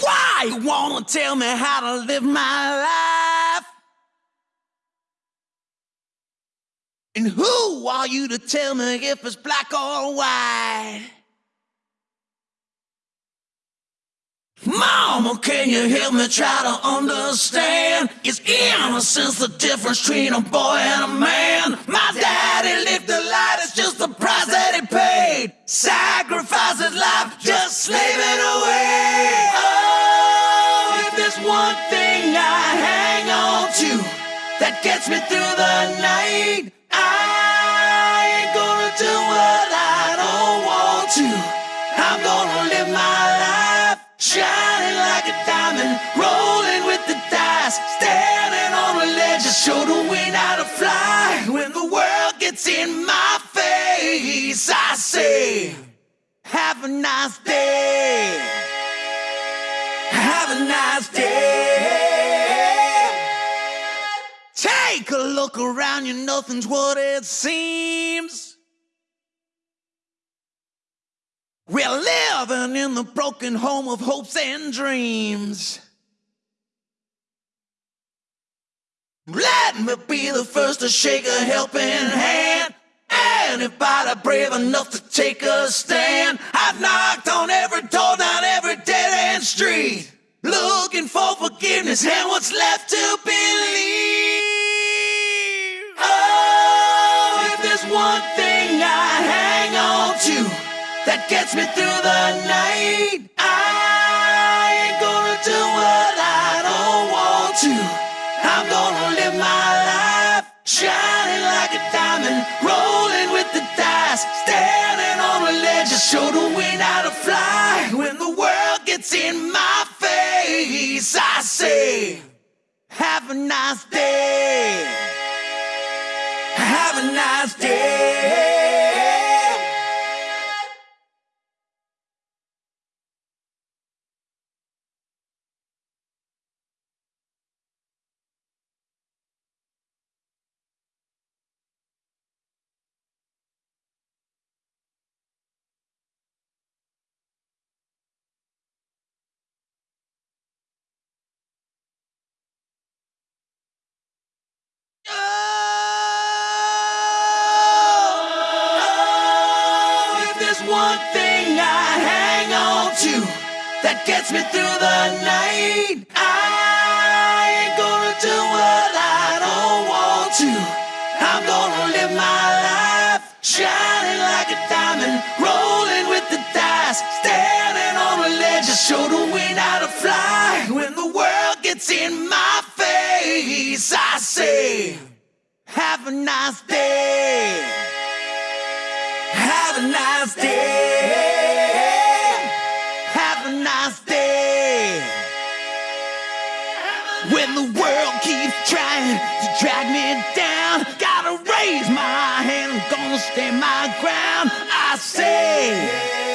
Why you wanna tell me how to live my life? And who are you to tell me if it's black or white? Mama, can you help me try to understand? Is innocence the difference between a boy and a man? My daddy lived one thing I hang on to that gets me through the night, I ain't gonna do what I don't want to. I'm gonna live my life shining like a diamond, rolling with the dice, standing on a ledge, just show the wind how to fly. When the world gets in my face, I say, Have a nice day. Have a nice day. Take a look around you, nothing's what it seems. We're living in the broken home of hopes and dreams. Let me be the first to shake a helping hand. Anybody brave enough to take a stand? I've knocked on every door down every dead end street, forgiveness and what's left to believe. Oh, if there's one thing I hang on to that gets me through the night. I ain't gonna do what I don't want to. I'm gonna live my life shining like a diamond, rolling with the dice, standing on a ledge show the wind how to fly. When the world gets in my Have a nice day. Have a nice day. One thing I hang on to that gets me through the night, I ain't gonna do what I don't want to. I'm gonna live my life shining like a diamond, rolling with the dice, standing on a ledge to show the wind how to fly. When the world gets in my face, I say. Have a nice day. Have a nice day. Have a nice day. When the world keeps trying to drag me down, gotta raise my hand, I'm gonna stand my ground. I say.